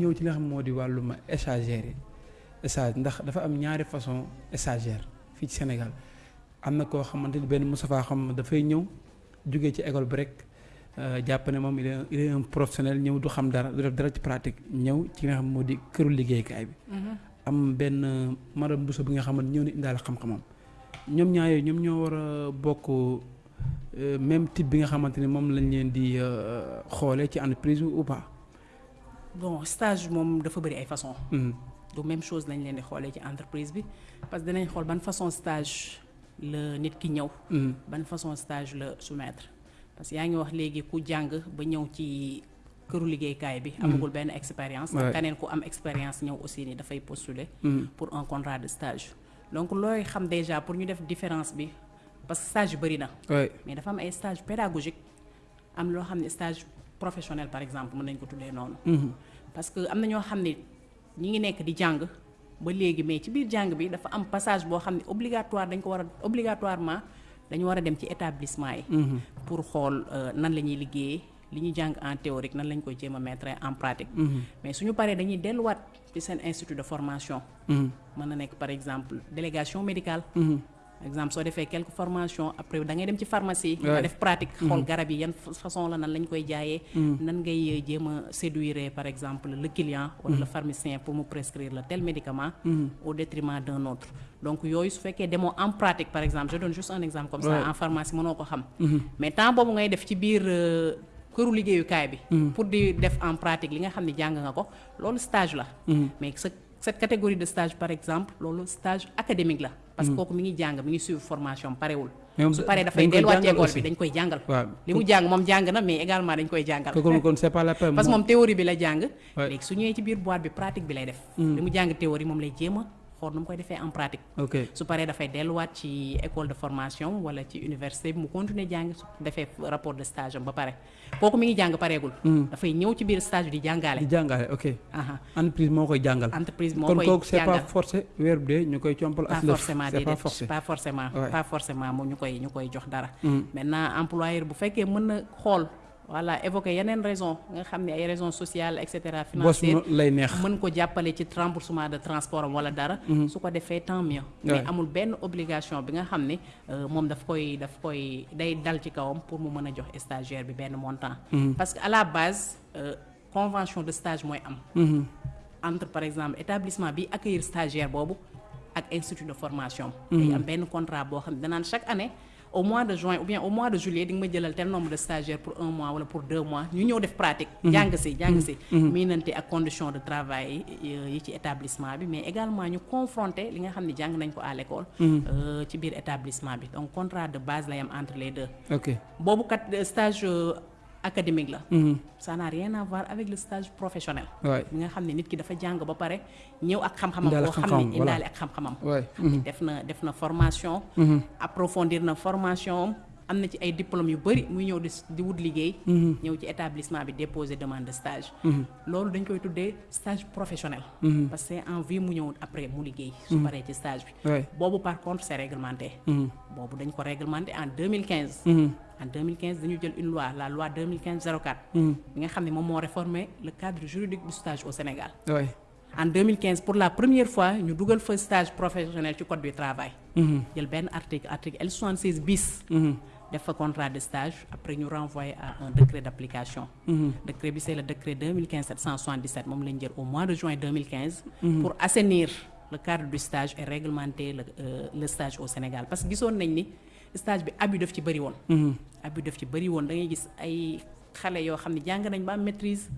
ñëw ci li nga xam moo di wàllum stagiaire yi stage ndax dafa am ñaari façon stagiaire fii ci Sénégal am na koo xamante ni benn Moustapha xam dafay ñëw jógee ci école bi rek jàpp ne moom il est un professionnel ñëw du xam dara du def dara ci pratique ñëw ci nga xam moo di këru liggéeykaay bi. am benn madame Bousso bi nga xamante ñëw na indaale xam-xamam ñoom ñaar yooyu ñoom ñoo war a bokk même type bi nga xamante ni moom lañ leen di xoolee ci entreprise ou pas. Bon stage moom dafa bëri ay façon du même chose lañ leen di xoolee ci entreprise bi parce que dinañ xool ban façon stage la nit ki ñëw. ban façon stage la soumettre parce que yaa ngi wax léegi ku jàng ba ñëw ci këru liggéeykaay bi. amagul benn expérience. keneen ku am expérience ñëw aussi ni dafay postuler. pour un contrat de stage. donc looy xam déjà pour ñu def différence bi parce que stage bëri na. mais dafa am ay stage pédagogique am loo xam ne stage. Professionnel par exemple mën nañ ko tuddee noonu. parce que am na ñoo xam ne ñi ngi nekk di jàng ba léegi mais ci biir jàng bi dafa am passage boo xam ne obligatoire dañ ko war a obligatoirement dañu war a dem ci établissement yi. pour xool nan la ñuy liggéeyee li ñuy jàng en théorique nan lañ koy jéem a mettre en pratique. mais suñu paree dañuy delluwaat ci seen institut de formation. mën na nekk par exemple délégation médicale. Par exemple soo defee quelques formations après da ngay dem ci pharmacie. nga def pratique xool garab yi yan façon la nan lañ koy jaayee. nan ngay jéem a séduire par exemple le client. wala le pharmacien pour mu prescrire le tel médicament. au détriment d'un autre. donc yooyu su fekkee demoo en pratique par exemple je donne juste un exemple comme ça en pharmacie mënoo ko xam. mais temps boobu ngay def ci biir këru liggéeyukaay bi. pour di def en pratique li nga xam ne jàng nga ko loolu stage la. mais cette catégorie de stage par exemple loolu stage académique la. Parce que kooku mi ngi jàng mi ngi suivre formation parewul. Su paree dafay delluwaat ci école bi dañ koy jàngal. Li mu jàng moom jàng na mais également dañ koy jàngal. Kon c'est pas la peine parce que moom. théorie bi la jàng. Léegi su ñëwee ci biir boîte bi pratique bi lay def. Li mu jàng théorie moom lay jéem a xool nu mu koy defee en pratique. Su paree dafay delluwaat ci école de formation wala ci université bi mu continuer jàng su defee rapport de stage am ba pare. Kooku mi ngi jàng pareegul. Dafay ñëw ci biir stage bi di jàngaale di jàngaale ok. Entreprise moo koy jàngal. Entreprise moo koy kon kooku c'est pas forcé weer bu dee ñu koy compal pas forcément pas forcément. Pas forcément moom ñu koy ñu koy jox dara. Maintenant employeur bu fekkee mën na xool voilà évoquer yeneen raison nga xam ne ay raisons sociales et cetera financières lay neex. mën ko jàppale ci remboursement de transport wala dara. Su ko defee tant mieux. Mais amul benn obligation bi nga xam ne moom daf koy daf koy day dal ci kawam pour mu mën a jox stagiaire bi benn montant. Parce que à la base convention de stage mooy am. Entre par exemple établissement bi accueillir stagiaire boobu ak institut de formation. Day am benn contrat boo xam ne danaan chaque année au mois de juin ou bien au mois de juillet di nga ma jëlal tel nombre de stagiaires pour un mois wala pour deux mois ñu ñëw def pratique. jàng si jàng si. miinante ak conditions de travail yi ci établissement bi mais également ñu confronter li nga xam ne jàng nañ ko à l'école. ci biir établissement bi donc contrat de base lay am entre les deux. boobu kat stage académique la. ça n'a rien à voir avec le stage professionnel. bi nga xam ne nit ki dafa jàng ba pare ñëw ak xam-xamam. boo xam ne indaale ak xam-xamam. def na def na formation. approfondir na formation am na ci ay diplômes yu bari muy ñëw di di wut liggéey. ñëw ci établissement bi déposer demande de stage. loolu dañ koy tuddee stage professionnel. parce que en vie mu ñëw après mu liggéey. su paree ci stage bi. boobu par contre c'est réglementé. boobu dañ ko réglementé en 2015. en 2015 dañu jël une loi la loi 2015 04. bi nga xam ne moom moo réformer le cadre juridique du stage au Sénégal. en 2015 pour la première fois ñu dugal fa stage professionnel ci code du travail. jël benn article article L76 bis. Def fa contrat de stage après ñu renvoyer à un décret d'application. décret bi c'est le décret 2015 777 moom lañ jël au mois de juin 2015. pour assainir le cadre du stage et réglementer le le stage au Sénégal parce que gisoon nañ ni. stage bi abus daf ci bëri woon. abus daf ci bëri woon da ngay gis ay xale yoo xam ne jàng nañ ba am maîtrise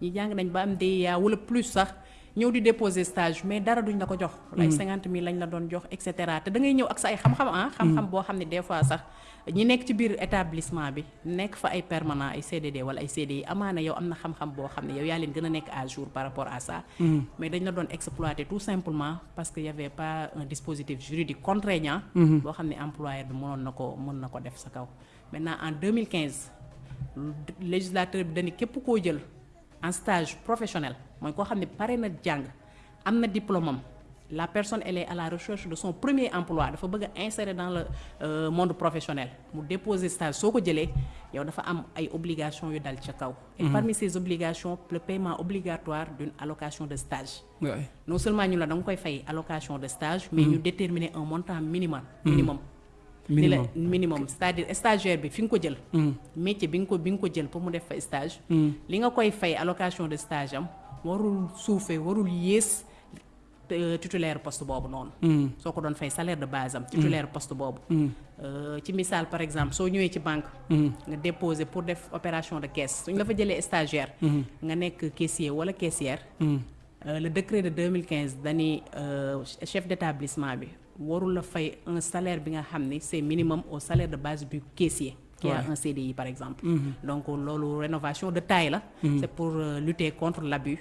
ñi jàng nañ ba am DEA wala plus sax ñëw di déposer stage mais dara duñ la ko jox. ay cinquante mille lañ la doon jox et cetera te da ngay ñëw ak sa ay xam-xam ah. xam-xam boo xam ne des fois sax ñi nekk ci biir établissement bi nekk fa ay permanent ay CDD wala ay CDI amaana yow am na xam-xam boo xam ne yow yaa leen gën a nekk à jour par rapport à ça. mais dañ la doon exploiter tout simplement parce que y avait pas un dispositif juridique contraignant. boo xam ne employeur bi mënoon na ko mën na ko def sa kaw. maintenant en 2015 législateur bi dañu képp koo jël en stage professionnel mooy koo xam ne pare na jàng am na diplôme am la personne elle est à la recherche de son premier emploi dafa bëgg a insérer dans le euh, monde professionnel mu déposer stage soo ko jëlee yow dafa am ay obligations yu dal ca kaw. et parmi ces obligations le paiement obligatoire d'une allocation de stage. Non seulement ñu la da nga koy fay allocation de stage. mais ñu déterminer un montant minimum. minimum. Ni la minimum minimum c'est-à-dire stagiaire bi fi nga ko jël. métier bi nga ko bi nga ko jël pour mu def fa stage. li nga koy fay allocation de stage am warul suufee warul yées euh, titulaire poste boobu noonu. soo ko doon fay salaire de base am. titulaire poste boobu. Euh, ci misaal par exemple soo ñëwee ci banque. nga déposer pour def opération de caisse suñ la fa jëlee stagiaire. nga nekk caissier wala caissière. Euh, le décret de 2015 dani euh, chef d'établissement bi warul la fay un salaire bi nga xam c'est minimum au salaire de base du caissier qui a un CDI par exemple. Donc loolu rénovation de taille la. C'est pour euh, lutter contre l'abus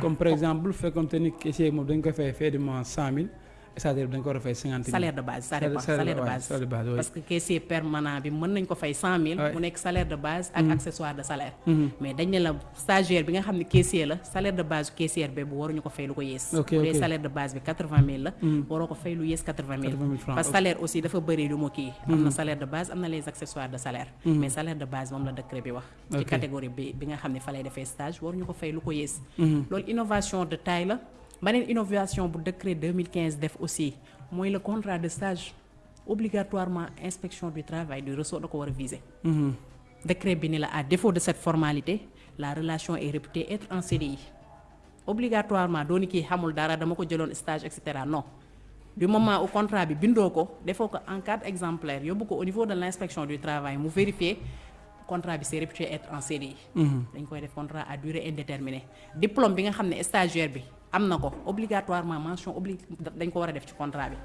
comme par exemple bu fekkoonte ni caissier moom dañ koy fay fee de mois cent mille c'est-à-dire dañ ko war a fay cinquante mille. Salaire de base ça dépend Salaire- salaire de base parce que caissier permanent bi mën nañ ko fay cent mille. Ouais. mu nekk salaire de base ak accessoire de salaire. Mais dañ ne la stagiaire bi nga xam ne caissier la salaire de base caissière bi bu waruñu ko fay lu ko yées. Ok, bu dee ok. salaire de base bi quatre-vingt mille la waroo ko fay lu yées quatre-vingt mille. 80 000 francs, parce que ok. salaire aussi dafa bëri lu mu kii. Am na salaire de base am na les accessoires de salaire. Mais salaire de base moom la décret bi wax. Ci Ok. catégorie bi bi nga xam ne fa lay defee stage waruñu ko fay lu ko yées. Loolu innovation de taille la beneen innovation bu décret 2015 def aussi mooy le contrat de stage obligatoirement inspection du travail du ressort da ko war a viser. Décret bi ni la à défaut de cette formalité la relation est réputée être en CDI obligatoirement dooni kii xamul dara dama ko jëloon stage et cetera. Non. Du moment où contrat bi bindoo ko defoo ko en cadre exemplaire yóbbu ko au niveau de l'inspection du travail mu vérifier contrat bi c'est réputé être en CDI dañ koy def contrat à durée indéterminée. Diplôme bi nga xam ne stagiaire bi am ko obligatoirement mention obli dañ ko war a def ci contrat bi.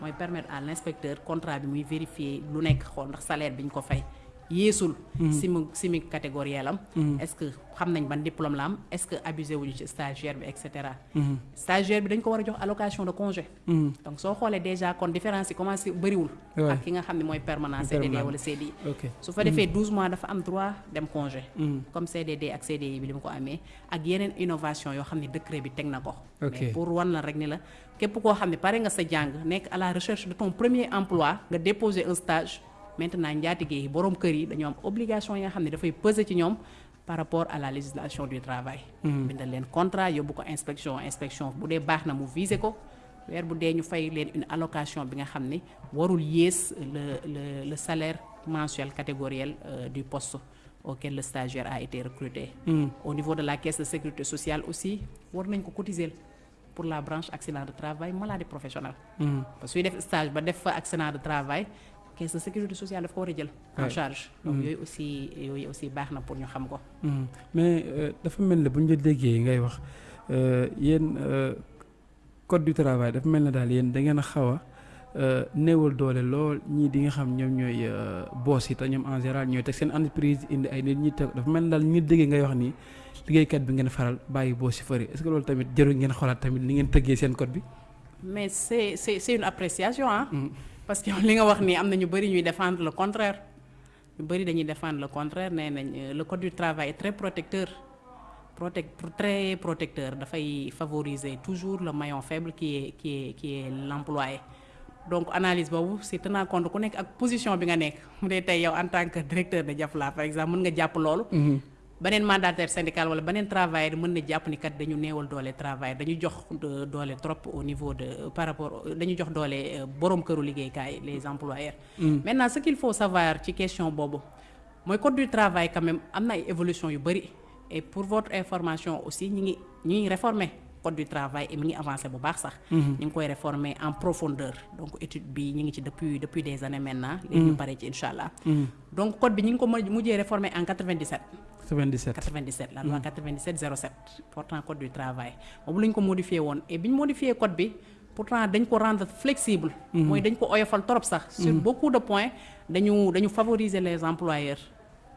Mooy permettre à l'inspecteur contrat bi muy vérifier lu nekk xool ndax salaire bi ñu ko fay yéesul simi simi catégoriel am est-ce que xam nañ ban diplôme la am est-ce que abusé wuñu ci stagiaire bi et cetera. Stagiaire bi dañ ko war a jox allocation de congé. Donc soo xoolee déjà kon différence yi commencé bëriwul. Ak ki nga xam ne mooy permanent CDD wala CDI su fa defee 12 mois dafa am droit dem congé. Comme CDD ak CDI bi li mu ko amee ak yeneen innovation yoo xam ne décret bi teg na ko. Mais pour wan la rek ni la képp koo xam ne pare nga sa jàng nekk à la recherche de ton premier emploi nga déposer un stage maintenant njaatige yi borom kër yi dañoo am obligation yi nga xam ne dafay peser ci ñoom par rapport à la législation du travail. Bindal leen contrat yóbbu ko inspection inspection bu dee baax na mu viser ko. Weer bu dee ñu fay leen une allocation bi nga xam ne warul yées le le le salaire mensuel catégoriel euh, du poste auquel le stagiaire a été recruté. Au niveau de la caisse de sécurité sociale aussi war nañ ko cotiser pour la branche accident de travail maladie professionnelle. Parce que suy def stage ba def fa accident de travail caisse de sécurité sociale daf ko war a jël en Ouais. charge donc yooyu aussi yooyu aussi baax na pour ñu xam ko mais dafa mel ne bu ñu la déggee ngay wax yéen code du travail dafa mel ne daal yéen da ngeen a xaw a néewal doole lool ñii di nga xam ñoom ñooy boss yi te ñoom en général ñooy teg seen entreprise indi ay nit ñi teg dafa mel ne daal ñi déggee ngay wax nii liggéeykat bi ngeen faral bàyyi boss yi fëri est-ce que loolu tamit jarul ngeen xoolaat tamit ni ngeen tëggee seen code bi? mais c'est c'est c'est une appréciation ah Mhm. Parce que li nga wax nii am na ñuy défendre le contraire. Ñu bëri dañuy défendre le contraire nañ euh, le code du travail est très protecteur. Protec très protecteur. Dafay favoriser toujours le maillon faible qui est qui est qui est l'employé. Donc analyse boobu c'est tenant compte ku nekk ak position bi nga nekk. Yow en tant que directeur de Jafla par exemple mën nga jàpp loolu beneen mandataire syndical wala beneen travailleur mën na jàpp ni kat dañu néewal doole travail dañu jox de- doole trop au niveau de par rapport dañu jox doole euh, borom këru liggéeykaay les employeurs. maintenant ce qu'il faut savoir ci question boobu mooy code du travail quand même am na ay évolution yu bëri et pour votre information aussi ñi ngi ñi ngi réformer code du travail et mi ngi avancé bu baax sax. ñu ngi koy réformer en profondeur donc étude bi ñu ngi ci depuis depuis des années maintenant. léegi ñu pare ci incha allah. donc code bi ñu ngi ko mujj- mujjee réformer en 97. 97 97 la loi 97 07 portant code du travail boobu la ñu ko modifié woon et bi ñu modifié code bi pourtant dañ ko rendre flexible. mooy dañ ko oyofal trop sax. sur beaucoup de points dañu dañu favoriser les employeurs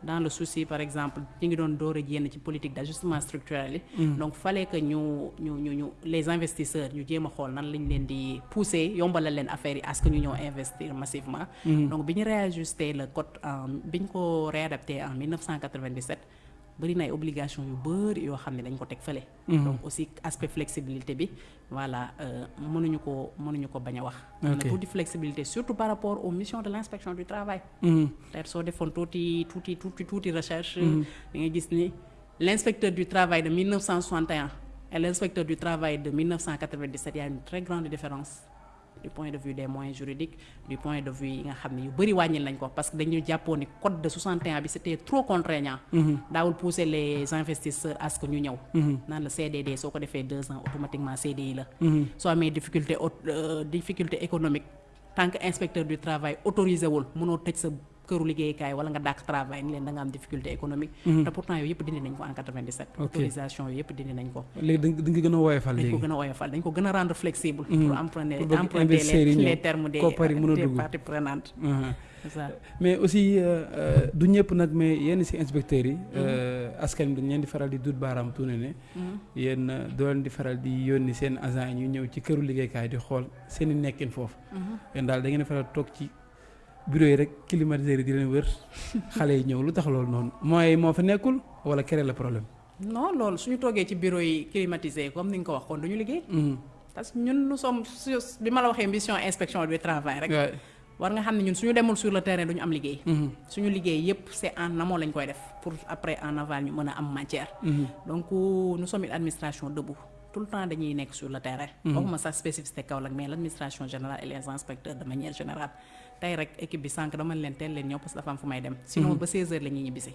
dans le souci par exemple ñu ngi doon door a génn ci politique d'ajustement structurel yi. donc fallait que ñu ñu ñu ñu les investisseurs ñu jéem a xool nan lañ leen di pousser yombalal leen affaire yi à ce que ñu ñëw investir massivement. donc bi ñu réajusté le code en bi ñu ko réadapté en 1997. Bëri na ay obligation yu bëri yoo xam ne dañ ko teg fële. donc aussi aspect flexibilité bi voilà mënuñu ko mënuñu ko bañ a wax. am na tuuti flexibilité surtout par rapport aux missions de l' inspection du travail. peut-être soo defoon tuuti tuuti tuuti tuuti recherche. da nga gis ni l' inspecteur du travail de 1961 et l' inspecteur du travail de 1997 y a une très grande différence. Du point de vue des moyens juridiques du point de vue yi nga xam ne yu bëri wàññil nañ ko parce que dañu jàppoon ni code de 61 bi c'était trop contraignant. Daawul pousser les investisseurs à ce que ñu ñëw. Naan la CDD soo ko defee deux ans automatiquement CDI la. Soo amee difficulté difficulté économique tant que inspecteur du travail autorisé wul mënoo tëj sa këru liggéeykaay wala nga dàq travail ni leen da nga am difficulté économique. Te pourtant yooyu yëpp dindi nañ ko en 97 autorisation yooyu yëpp dindi nañ ko. Léegi dañ ko gën a woyofal dañ ko gën a woyofal dañ ko gën a rendre flexible pour emprunter emprunter les termes des des parties prenantes. Ça. Mais aussi du ñëpp nag mais yenn ci inspecteurs yi askan bi dañ leen di faral di dut baaraam tuune ne yéen doo leen di faral di yónni seen agent yi ñu ñëw ci këru liggéeykaay di xool seen i nekkin foofu. Yéen daal da ngeen faral toog ci bureau yi rek climatiseur yi di leen wër xale yi ñëw lu tax loolu noonu? Mooy moo fa nekkul wala créer le problème? non loolu suñu toogee ci bureau yi climatisé comme ni nga ko wax kon duñu liggéey. parce que ñun nous sommes bi ma la waxee mission inspection du travail rek. war nga xam ne ñun suñu demul sur le terrain duñu am liggéey. suñu liggéey yépp c'est en amont lañ koy def pour après en aval ñu mën a am matière. donc nous sommes une administration debout. tout le temps dañuy nekk sur le terrain. waxuma sax spécificité Kaolack mais l' administration générale et les inspecteurs de manière générale tey rek équipe bi sànq dama leen teel leen ñëw parce que dafa am fu may dem. sinon ba 16h la ñuy ñibbisi.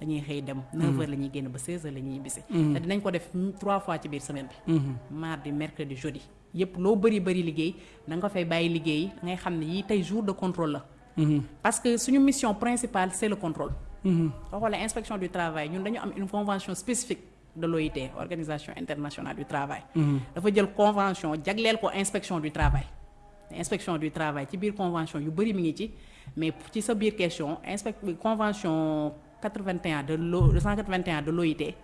dañuy xëy dem 9h la ñuy génn ba 16h la ñuy ñibbisi. te dinañ ko def trois fois ci biir semaine bi. mardi mercredi jeudi yépp loo bëri bëri liggéey da nga ko fay bàyyi liggéey da ngay xam ne yii tey jour de contrôle la. parce que suñu mission principale c' est le contrôle. soo xoolee inspection du travail ñun dañu am une convention spécifique. de l'OIT organisation internationale du travail. dafa jël convention jagleel ko inspection du travail. Inspection du travail ci biir convention yu bëri mi ngi ci mais ci sa biir question inspect convention 81 de l'O 181 de l'OIT.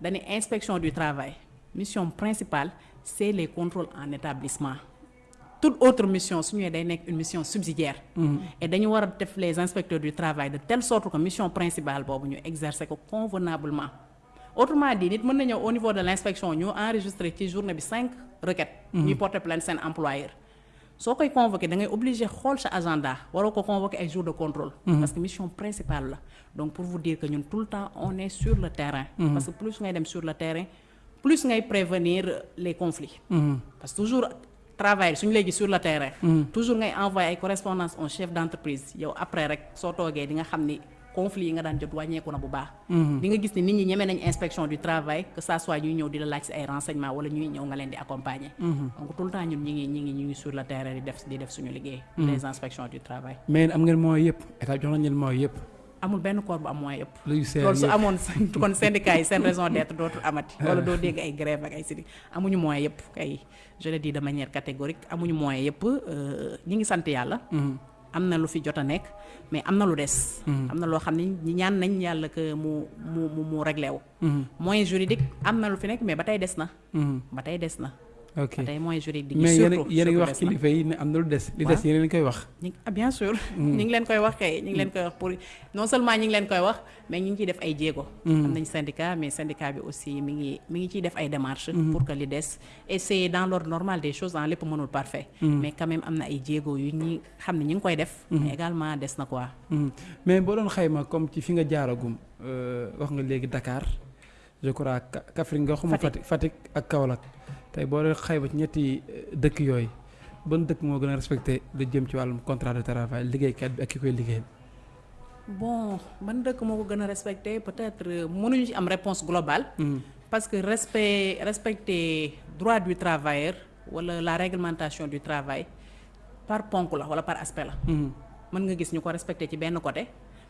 dañuy inspection du travail mission principale c'est les contrôles en établissement. toute autre mission su ñëwee day nekk une mission subsidiaire. et dañu war a def les inspecteurs du travail de telle sorte que mission principale boobu ñu exercer ko convenablement. autrement dit nit mën na ñëw au niveau de l' inspection ñu enregistré ci journée bi cinq requêtes. ñuy porter plainte seen employeur. Soo koy convoqué da ngay obligé xool sa agenda waroo ko convoqué ay jours de contrôle. parce que mission principale la donc pour vous dire que ñun tout le temps on est sur le terrain. parce que plus ngay dem sur le terrain plus ngay prévenir les conflits. parce que toujours travail suñu léegi sur le terrain. toujours ngay envoyé ay correspondance au chef d' entreprise yow après rek soo toogee di nga xam ni. Conflit yi nga daan jot wàññeeku na bu baax. di nga gis ni nit ñi ñeme nañ inspection du travail que ça soit ñuy ñëw di la laaj si ay renseignement wala ñuy ñëw nga leen di accompagner. donc tout le temps ñun ñi ngi ñi ngi ñu ngi sur le terrain di def di def suñu liggéey. les inspections du travail. mais am ngeen moyens yëpp état jox nañ leen moyens yëpp. amul benn corps bu am moyen yëpp. lu loolu su amoon kon syndicat yi seen raison d'être dootul amati. wala doo dégg ay grève ak ay sidi amuñu moyen yëpp kay je le dis de manière catégorique amuñu moyen yëpp ñi ngi sant yàlla. Am na lu fi jot a nekk mais am na lu des. am na loo xam ne ñi ñaan nañ yàlla que mu mu mu mu réglé wu. moyen juridique am na lu fi nekk mais ba tey des na. ba tey des na. Ok ba tey moyen juridique di mais surtout yéen a ngi wax kilifa yi ne am na lu des. li des yéen a koy wax. ñu ah bien sûr. ñu ngi leen koy wax kay ñu ngi leen koy wax pour non seulement ñu ngi leen koy wax mais ñu ngi ciy def ay jéego. am nañ syndicat mais syndicat bi aussi mi ngi mi ngi ciy def ay démarches. pour que li des et c' est dans l'ordre normal des choses en lépp mënul parfait. mais quand même am na ay jéego yu ñi xam ne ñu ngi koy def. mais également des na quoi. mais boo doon xayma comme ci fi nga jaaragum wax nga léegi Dakar je crois Kaffrine nga xuma Fatick Fatick ak Kaolack tey boo doon xayma ci ñetti dëkk yooyu ban dëkk moo gën a respecté lu jëm ci wàllum contrat de travail liggéeykat bi ak ki koy liggéeyal? bon ban dëkk moo ko gën a respecté? Peut-être mënuñu ci am réponse globale. parce que respect respecter droit du travailleur wala la réglementation du travail par ponk la wala par aspect la. mën nga gis ñu ko respecté ci benn côté.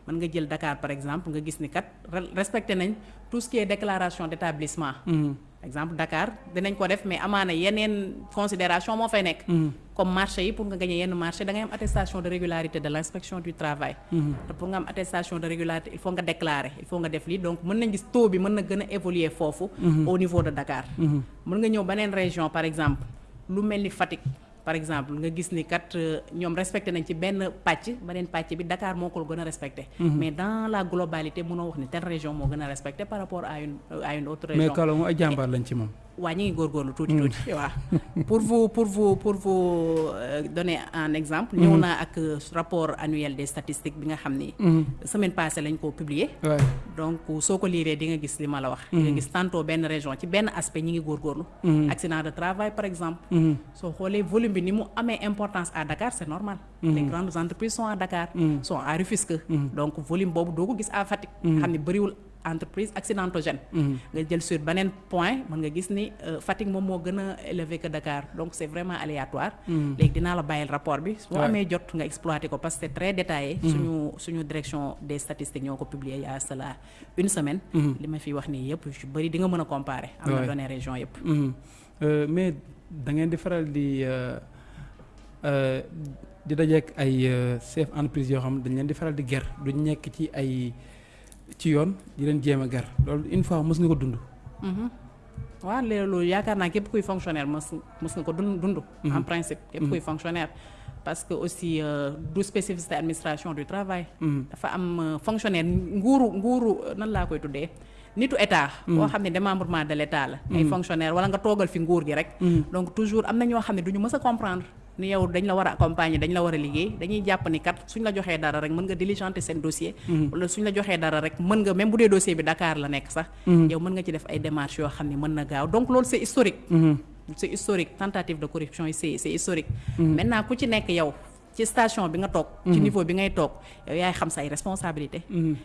Mën nga jël Dakar par exemple nga gis ni kat respecté nañ tout ce qui est déclaration d' établissement. exemple Dakar dinañ ko def mais amaana yeneen considération moo fay nekk. comme marché yi pour nga gagné yenn marché da ngay am attestation de régularité de l' inspection du travail. te pour nga am attestation de régularité il faut nga déclarer il faut nga def lii donc mën nañ gis taux bi mën na gën a évoluer foofu. au niveau de Dakar. mën nga ñëw beneen région par exemple lu mel ni Fatick. Par exemple nga gis ni kat ñoom respecté nañ ci benn pàcc beneen pàcc bi Dakar moo ko gën a respecté. mais dans la globalité mënoo wax ni telle région moo gën a respecté par rapport à une à une autre région. mais Kaolack moom ay jàmbaar lañ ci moom. Waa ñu ngi góorgóorlu tuuti tuuti. waaw pour vous pour vous pour vous donner un exemple. ñëw naa ak rapport annuel des statistiques bi nga xam ni. semaine passée lañ ko publier. donc soo ko liiree di nga gis li ma la wax. di nga gis tantôt benn région ci benn aspect ñi ngi góorgóorlu. accident de travail par exemple. soo xoolee volume bi ni mu amee importance à Dakar c'est normal. les grandes entreprises sont à Dakar. sont à Rufisque. donc volume boobu doo ko gis à Fatick. xam ni bëriwul. Entreprise accidentogène. Nga jël sur beneen point mën nga gis ni Fatick moom moo gën a élevé que Dakar. Donc c'est vraiment aléatoire. Léegi dinaa la bàyyil rapport bi. Boo amee jot nga exploiter ko parce que c'est très détaillé. Suñu suñu direction des statistiques ñoo ko publié il y a cela une semaine. Li ma fi wax nii yëpp yu bëri di nga mën a comparer. Am na données région yëpp. Mais da ngeen di faral di di dajeek ay chef entreprise yoo xam dañ leen di faral di ger. Duñ nekk ci ay ci yoon di leen jéem a gar loolu une fois mës nga ko dund. waaw loolu yaakaar naa képp kuy fonctionnaire mës mës nga ko dund dund. en principe képp kuy fonctionnaire. parce que aussi du spécificité administration du travail. dafa am fonctionnaire nguuru nguuru nan laa koy tuddee? nitu état. boo xam ne démembrement de l'état la. ay fonctionnaire wala nga toogal fi nguur gi rek. donc toujours am na ñoo xam ne du ñu mës a comprendre. Ni yow dañ la war a accompagner dañ la war a liggéey dañuy jàpp ni kat suñ la joxee dara rek mën nga diligenter seen dossier. wala suñ la joxee dara rek mën nga même bu dee dossier bi Dakar la nekk sax. yow mën nga ci def ay démarches yoo xam ne mën na gaaw donc loolu c'est historique. c'est historique tentative de corruption yi c'est c'est historique. maintenant ku ci nekk yow. ci station bi nga toog. ci niveau bi ngay toog yow yaay xam say responsabilité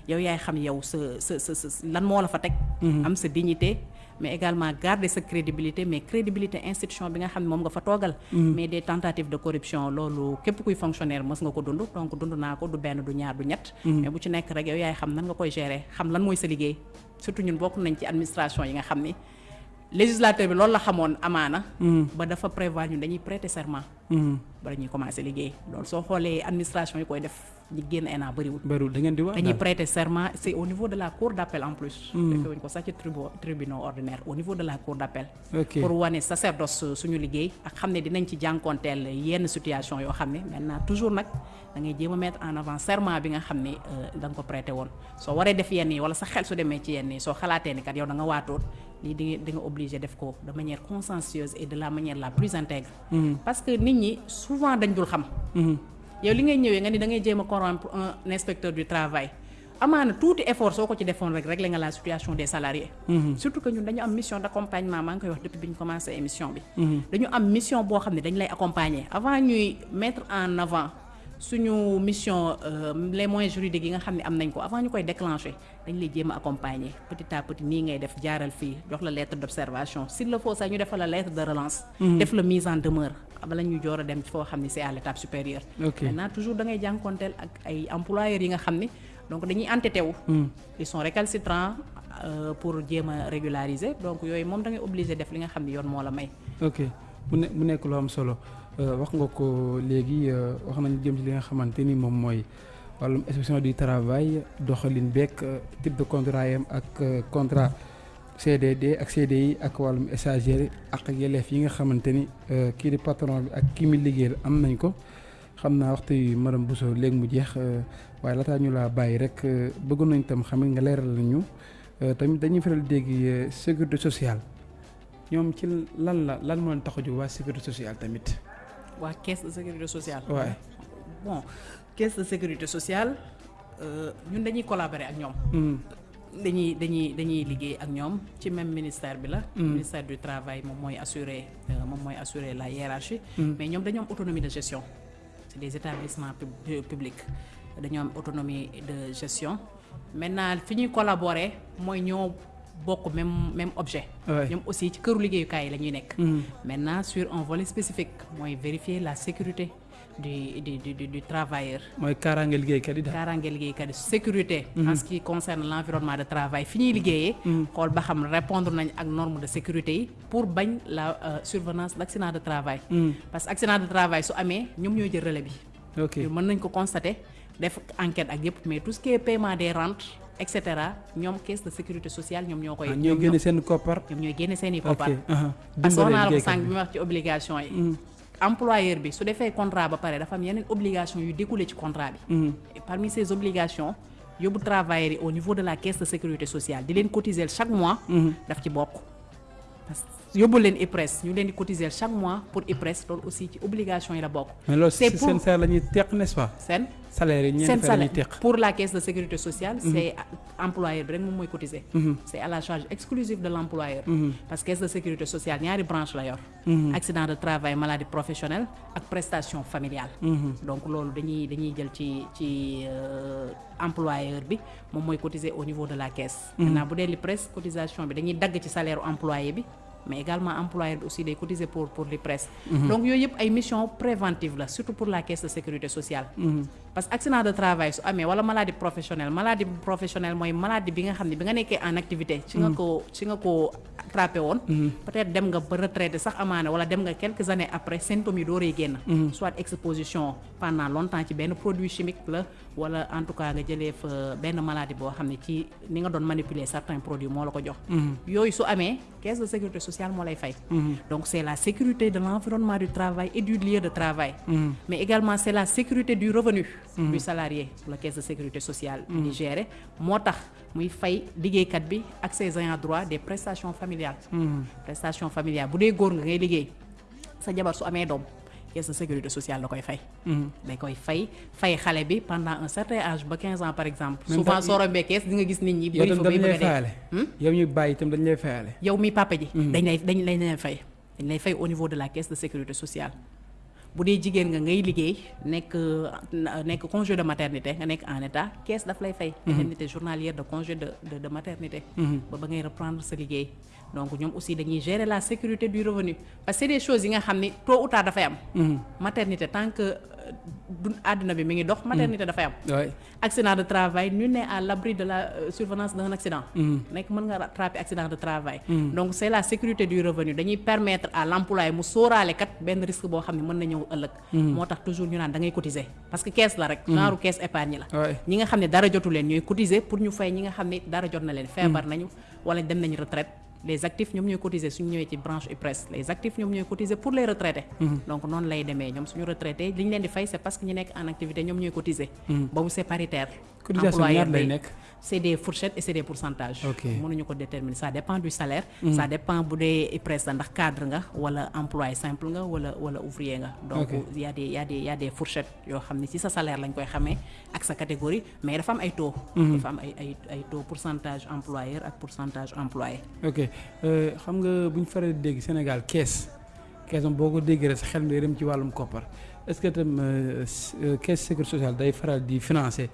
yow yaay xam yow sa sa sa sa lan moo la fa teg. am sa dignité. Mais également garder sa crédibilité mais crédibilité institution bi nga xam ne moom nga fa toogal. mais des tentatives de corruption loolu képp kuy fonctionnaire mës nga ko dund donc dund naa ko du benn du ñaar du ñett. mais bu ci nekk rek yow yaay xam nan nga koy gérer xam lan mooy sa liggéey surtout ñun bokk nañ ci administration yi nga xam ni. Législateur bi loolu la xamoon amaana. ba dafa prévoir ñun dañuy prêter serment. bala ñuy commencer liggéey loolu soo xoolee administration yi koy def ñi génn ENA bëriwul. bëriwul da ngeen di wax? dañuy prêter serment c'est au niveau de la cour d'appel en plus. defee wuñ ko sax ci tribunal ordinaire au niveau de la cour d'appel. pour wane sacerdoce suñu liggéey ak xam ne dinañ ci jànkoonteel yenn situation yoo xam ne maintenant toujours nag da ngay jéem a mettre en avant serment bi nga xam ne da nga ko prêter woon soo waree def yenn yi wala sa xel su demee ci yenn yi soo xalaatee ni kat yow da nga waatoon lii di di nga obligé def ko de manière consciencieuse et de la manière la plus intègre. parce que nit ñi souvent dañ dul xam. yow li ngay ñëwee nga ni da ngay jéem a corrompre un inspecteur du travail amaana tuuti effort soo ko ci defoon rek régler nga la situation des salariés. surtout que ñun dañu am mission d'accompagnement maa ngi koy wax depuis bi ñu commencé émission bi. dañu am mission boo xam ne dañu lay accompagner avant ñuy mettre en avant. Suñu mission les moyens juridiques yi nga xam ne am nañ ko avant ñu koy déclencher dañ lay jéem a accompagner petit à petit nii ngay def jaaral fii jox la lettre d'observation s'il le faut sax ñu defal la lettre de relance. def la mise en demeure bala ñu joor a dem ci foo xam ne c'est à l'étape supérieure. maintenant toujours da ngay jànkonteel ak ay employeurs yi nga xam ni donc dañuy entêté wu. ils sont récalcitrants pour jéem a régulariser donc yooyu moom da ngay obligé def li nga xam ne yoon moo la may. ok mu ne mu nekk lu am solo. Wax nga ko léegi wax nañu jëm ci li nga xamante ni moom mooy wàllum inspection du travail doxalin beeg type de contrat yam ak contrat CDD ak CDI ak wàllum stagiaire ak yelleef yi nga xamante ni kii di patron bi ak kii mi liggéeyal am nañ ko. Xam naa waxtu yu madame Bousso léegi mu jeex waaye laataa ñu laa bàyyi rek bëggoon nañ tam xam nga leeral nañu tamit dañuy faral dégg sécurité sociale. Ñoom ci lan la lan moo leen tax a jóg waa sécurité sociale tamit. Waa caisse de sécurité sociale. waaw bon caisse de sécurité sociale ñun dañuy collaborer ak ñoom. dañuy dañuy dañuy liggéey ak ñoom ci même ministère bi la. ministère du travail moom mooy assurer moom mooy assurer la hiérarchie. mais ñoom dañoo am autonomie de gestion. c'est des établissements publics dañoo am autonomie de gestion maintenant fi ñuy collaborer mooy ñoo. Bokk même même objet. ñoom aussi ci këru liggéeyukaay yi la ñuy nekk. maintenant sur un volet spécifique mooy vérifier la sécurité du du du du travailleur. mooy kaaraange liggéeykat yi daal. kaaraange liggéeykat yi sécurité. en ce qui concerne l'environnement de travail fi ñuy liggéeyee. xool ba xam répondre nañ ak norme de sécurité yi pour bañ la survenance d'accident de travail. parce que accident de travail su amee ñoom ñooy jël relais bi. ok mën nañ ko constater def enquête ak mais tout ce qui est paiement des rentes. Et cetera ñoom caisse de sécurité sociale ñoom ñoo koy. ñoom ñooy génne seen koppar. ñoom ñooy génne seen i koppar. ok parce que naa la ko sànq bi ma wax ci obligation yi. employeur bi su defee contrat ba pare dafa am yeneen obligation yu découlé ci contrat bi et parmi ces obligations yóbbu travailleurs yi au niveau de la caisse de sécurité sociale di leen cotiser chaque mois daf ci bokk parce que yóbbu leen IPRES ñu leen di cotiser chaque mois pour IPRES loolu aussi ci obligation yi la bokk. Mais loolu seen salaire la ñuy teq n'est-ce pas? Seen salaire yi la ñuy teq. pour la caisse de sécurité sociale c'est employeur bi rek moom mooy cotiser. C'est à la charge exclusive de l'employeur. Parce que caisse de sécurité sociale ñaari branche la yor. Accident de travail maladie professionnelle ak prestation familiale. Donc loolu dañuy dañuy jël ci ci employeur bi moom mooy cotiser au niveau de la caisse. Maintenant bu dee l'IPRES cotisation bi dañuy dagg ci salaire employé bi mais également employeur bi aussi day cotiser pour pour l'IPRES donc yooyu yëpp ay mission préventive la surtout pour la caisse de sécurité sociale parce que accident de travail su amee wala maladie professionnelle maladie professionnelle mooy maladie bi nga xam ne bi nga nekkee en activité. ci nga ko ci nga ko attrapé woon. Peut-être dem nga ba retraité sax amaana wala dem nga quelques années après symptômes yi dooree génn. Soit exposition pendant longtemps ci benn produit chimique la wala en tout cas nga jëlee fa benn maladie boo xam ne ci ni nga doon manipuler certains produits moo la ko jox. Yooyu su amee caisse de sécurité sociale moo lay fay. Donc c'est la sécurité de l'environnement du travail et du lieu de travail. Mais également c'est la sécurité du revenu du salarié la caisse de sécurité sociale di gérer moo tax muy fay liggéeykat bi ak ses ayants droit des prestations familiales. Prestations familiales bu dee góor nga ngay liggéey sa jabar su amee doom caisse de sécurité sociale la koy fay. Da koy fay fay xale bi pendant un certain âge ba 15 ans par exemple. Souvent soo rombee kees di nga gis nit ñi bëri fa bay bëgg a fayale yow ñu bàyyi itam dañ lay fayale yow mi papa ji. Dañ lay dañ dañ lay fay. Dañ lay fay au niveau de la caisse de sécurité sociale bu dee jigéen nga ngay liggéey nekk nekk congé de maternité nga nekk en état caisse daf lay fay. Indemnité journalière de congé de de de maternité. Ba ba ngay reprendre sa liggéey. Donc ñoom aussi dañuy gérer la sécurité du revenu. Parce que c'est des choses yi nga xam ni tôt ou tard dafay am. Maternité tant que àdduna bi mi ngi dox maternité dafay am accident de travail nul n'est à l'abri de la euh, survenance d'un accident. Nekk mën nga rattraper accident de travail. Donc c'est la sécurité du revenu. Dañuy permettre à l'employé mu sóoraale kat benn risque boo xam ne mën na ñëw ëllëg. Moo tax toujours ñu naan da ngay cotiser. Parce que caisse la rek. Genre caisse épargne la. Ñi nga xam ne dara jotu leen ñooy cotiser pour ñu fay ñi nga xam ne dara jot na leen. Feebar nañu wala dem nañu retraite les actifs ñoom ñooy cotiser suñu ñëwee ci branche IPRES les actifs ñoom ñooy cotiser pour les retraités. Donc noonu lay demee. Ñoom suñu retraité li ñu leen di fay c'est parce que ñu nekk en activité ñoom ñooy cotiser. Boobu c'est paritaire cotisation Employeur ñaar lay bi- nekk. C'est des fourchettes et c'est des pourcentages. Ok. mënuñu ko déterminer. Ça dépend du salaire. Ça dépend bu dee IPRES la ndax cadre nga wala employé simple nga wala wala ouvrier nga. Donc Ok. y a des y a des y a des fourchettes yoo xam ne ci sa salaire lañ koy xamee ak sa catégorie mais dafa am ay taux. Dafa am ay ay ay taux pourcentage employeur ak pourcentage employé. Ok. Euh, xam nga bu ñu faral di dégg Sénégal kees kees moom boo ko déggee rek sa xel mi day dem ci wàllum koppar. Est-ce que tam euh, s- euh, caisse sécurité sociale day faral di financer euh,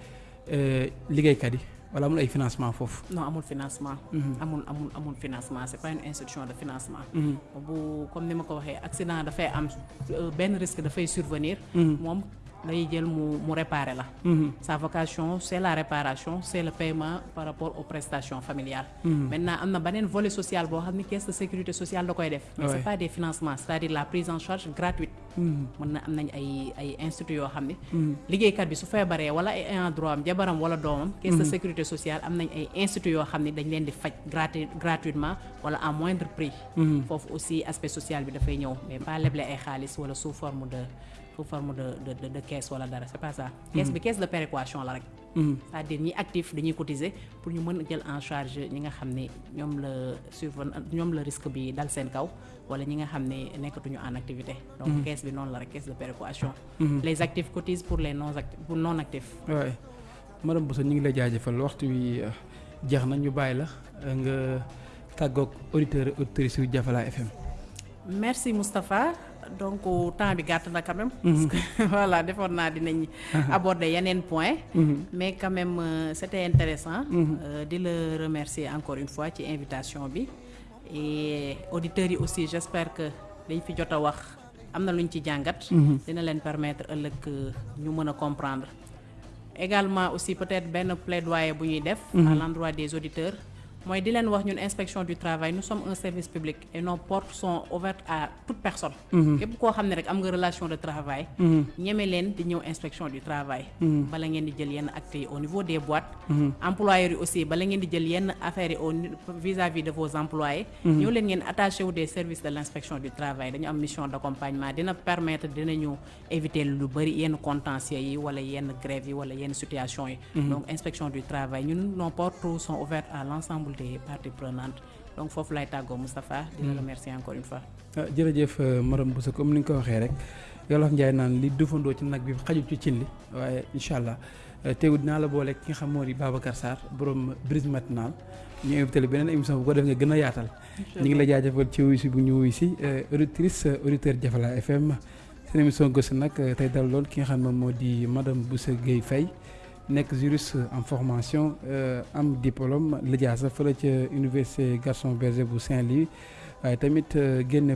liggéeykat yi. Wala amul ay financement foofu. non amul financement. Amul amul amul financement. C'est pas une institution de financement. Mhm. bu comme ni ma ko waxee accident dafay am euh, benn risque dafay survenir. Moom day jël mu mu réparer la. Mhm. sa vocation c'est la réparation c'est le paiement par rapport aux prestations familiales. Maintenant am na beneen volet social boo xam ne caisse de sécurité sociale da koy def. Mais pas des financements c'est-à-dire la prise en charge gratuite. Mhm. mën na am nañ ay ay instituts yoo xam ne liggéeykat bi su feebaree wala ay ayant droit am jabaram wala doomam caisse de sécurité sociale am nañ ay instituts yoo xam ne dañ leen di faj gratu gratuitement wala à moindre prix. Foofu aussi aspect social bi dafay ñëw mais pas leble ay xaalis wala sous forme de sous forme de de de, de caisse wala dara c'est pas ça. Caisse bi caisse de péréquation la rek. C'est-à-dire ñi actif dañuy cotiser pour ñu mën a jël en charge ñi nga xam ne ñoom la surven ñoom la risque bi dal seen kaw wala ñi nga xam ne nekkatuñu en activité. Donc caisse bi noonu la rek caisse de péréquation. Les actifs cotisent pour les non actifs pour non actifs waaye madame Bousso ñu ngi lay jaajëfal waxtu wi euh, jeex na ñu bàyyi la euh, nga tàggoog auditeurs auditrices yu Jafala FM. merci Moustapha donc temps bi gàtt na quand même. Parce que voilà defoon naa dinañ aborder yeneen point. Mais quand même euh, c'était intéressant euh, di la remercier encore une fois ci invitation bi. Et auditeurs yi aussi j'espère que dañ fi jot a wax am na lu ñu ci jàngat. Dina leen permettre ëllëg euh, ñu mën a comprendre. Également aussi peut-être benn plaidoyer bu ñuy def à l'endroit des auditeurs mooy di leen wax ñun inspection du travail nous sommes un service public et nos portes sont ouvertes à toute personne. képp koo xam ne rek am nga relation de travail. ñeme leen di ñëw inspection du travail. bala ngeen di jël yenn actes yi au niveau des boîtes. employeurs yi aussi bala ngeen di jël yenn affaires yi au vis-à-vis de vos employés. ñëw leen ngeen attaché wu des services de l' inspection du travail dañu am mission d' accompagnement dina permettre dinañu éviter lu bëri yenn contentieux yi wala yenn grève yi wala yenn situation yi. donc inspection du travail ñun nos portes sont ouvertes à l' ensemble des parties prenantes donc foofu lay tàggoo Moustapha di la remercier encore une fois. jërëjëf madame Bousso comme ni nga ko waxee rek Yolof Njaay naan li dufandoo ci nag bi xajul ci cin li waaye incha allah teewul dinaa la boole ki nga xam moo di Babacar Sarr borom brise matinal ñu invité la beneen émission bu ko def nga gën a yaatal. ñu ngi la jaajëfal ci wuyu si bu ñu wuyu si auditrice auditeur Jafala FM seen émission gëstu nag tey dal lool ki nga xam ne moo di madame Bousso Gueye Faye nekk juriste en formation am diplôme lijaasa fële ca université Gaston Berger bu Saint-Louis. Waaye tamit génne